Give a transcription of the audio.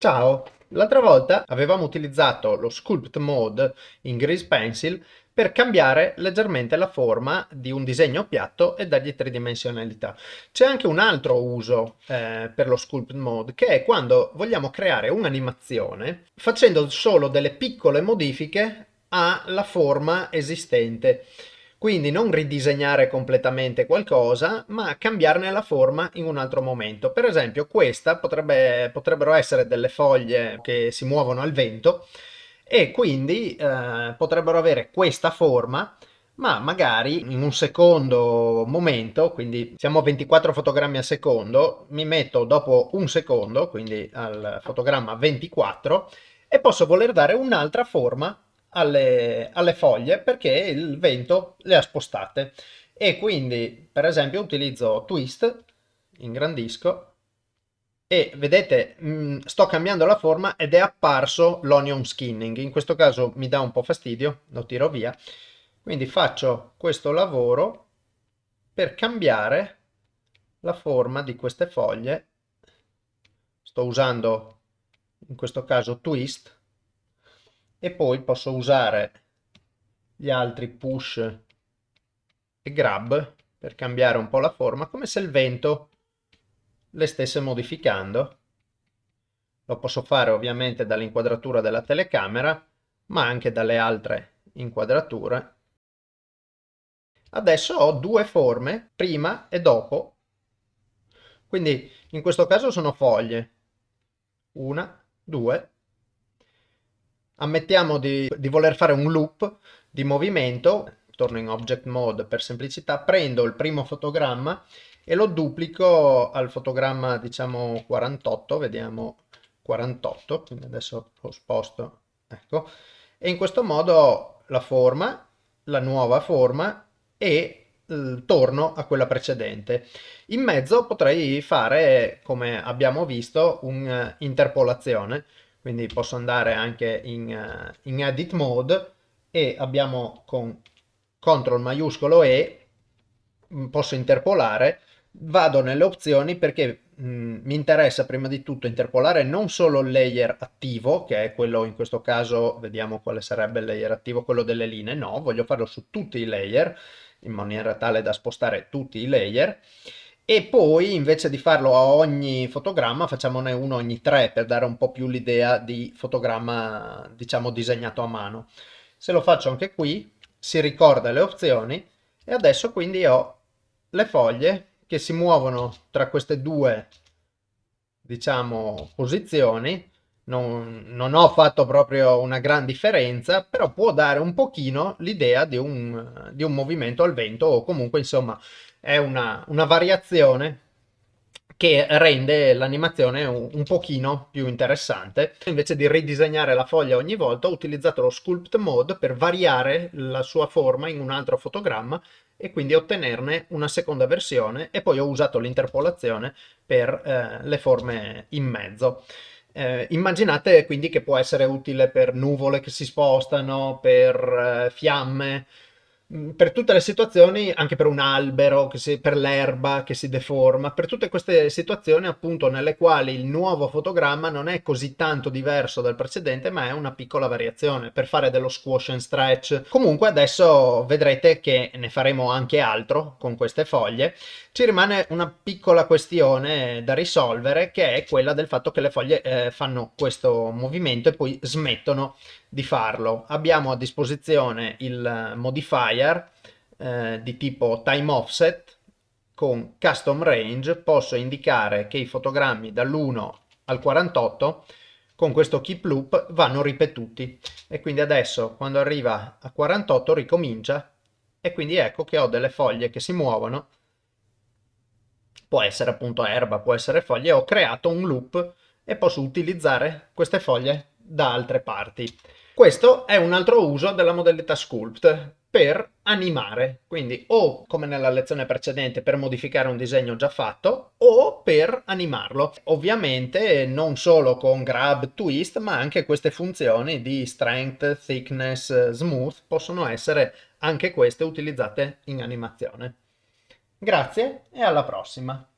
Ciao! L'altra volta avevamo utilizzato lo Sculpt Mode in Grease Pencil per cambiare leggermente la forma di un disegno piatto e dargli tridimensionalità. C'è anche un altro uso eh, per lo Sculpt Mode che è quando vogliamo creare un'animazione facendo solo delle piccole modifiche alla forma esistente. Quindi non ridisegnare completamente qualcosa, ma cambiarne la forma in un altro momento. Per esempio questa potrebbe, potrebbero essere delle foglie che si muovono al vento e quindi eh, potrebbero avere questa forma ma magari in un secondo momento, quindi siamo a 24 fotogrammi al secondo, mi metto dopo un secondo, quindi al fotogramma 24, e posso voler dare un'altra forma alle, alle foglie perché il vento le ha spostate. E quindi per esempio utilizzo twist, ingrandisco e vedete mh, mm, sto cambiando la forma ed è apparso l'onion skinning, in questo caso mi dà un po' fastidio, lo tiro via, quindi faccio questo lavoro per cambiare la forma di queste foglie, sto usando in questo caso twist e poi posso usare gli altri push e grab per cambiare un po' la forma come se il vento le stesse modificando. Lo posso fare ovviamente dall'inquadratura della telecamera ma anche dalle altre inquadrature. Adesso ho due forme prima e dopo. Quindi in questo caso sono foglie. Una due ammettiamo di, di voler fare un loop di movimento, torno in object mode per semplicità, prendo il primo fotogramma e lo duplico al fotogramma diciamo 48, vediamo 48, quindi adesso lo sposto, ecco, e in questo modo la forma, la nuova forma e torno a quella precedente. In mezzo potrei fare, come abbiamo visto, un'interpolazione, quindi posso andare anche in, uh, in edit mode e abbiamo con CTRL maiuscolo E mm, posso interpolare. Vado nelle opzioni perché mh, mm, mi interessa prima di tutto interpolare non solo il layer attivo che è quello in questo caso vediamo quale sarebbe il layer attivo quello delle linee. No voglio farlo su tutti i layer in maniera tale da spostare tutti i layer e poi invece di farlo a ogni fotogramma facciamone uno ogni tre per dare un po' più l'idea di fotogramma diciamo disegnato a mano. Se lo faccio anche qui si ricorda le opzioni e adesso quindi ho le foglie che si muovono tra queste due diciamo posizioni non, non, ho fatto proprio una gran differenza, però può dare un pochino l'idea di, di un, movimento al vento o comunque insomma è una, una variazione che rende l'animazione un, un, pochino più interessante. Invece di ridisegnare la foglia ogni volta ho utilizzato lo Sculpt Mode per variare la sua forma in un altro fotogramma e quindi ottenerne una seconda versione e poi ho usato l'interpolazione per eh, le forme in mezzo. Eh, immaginate quindi che può essere utile per nuvole che si spostano, per eh, fiamme, Mm, per tutte le situazioni, anche per un albero, si, per l'erba che si deforma, per tutte queste situazioni appunto nelle quali il nuovo fotogramma non è così tanto diverso dal precedente ma è una piccola variazione per fare dello squash and stretch. Comunque adesso vedrete che ne faremo anche altro con queste foglie. Ci rimane una piccola questione da risolvere che è quella del fatto che le foglie eh, fanno questo movimento e poi smettono di farlo. Abbiamo a disposizione il modifier eh, di tipo time offset con custom range posso indicare che i fotogrammi dall'1 al 48 con questo keep loop vanno ripetuti. E quindi adesso quando arriva a 48 ricomincia e quindi ecco che ho delle foglie che si muovono. Può essere appunto erba, può essere foglie, ho creato un loop e posso utilizzare queste foglie da altre parti. Questo è un altro uso della modalità Sculpt per animare, quindi o come nella lezione precedente per modificare un disegno già fatto o per animarlo. Ovviamente non solo con grab, twist, ma anche queste funzioni di strength, thickness, smooth possono essere anche queste utilizzate in animazione. Grazie e alla prossima!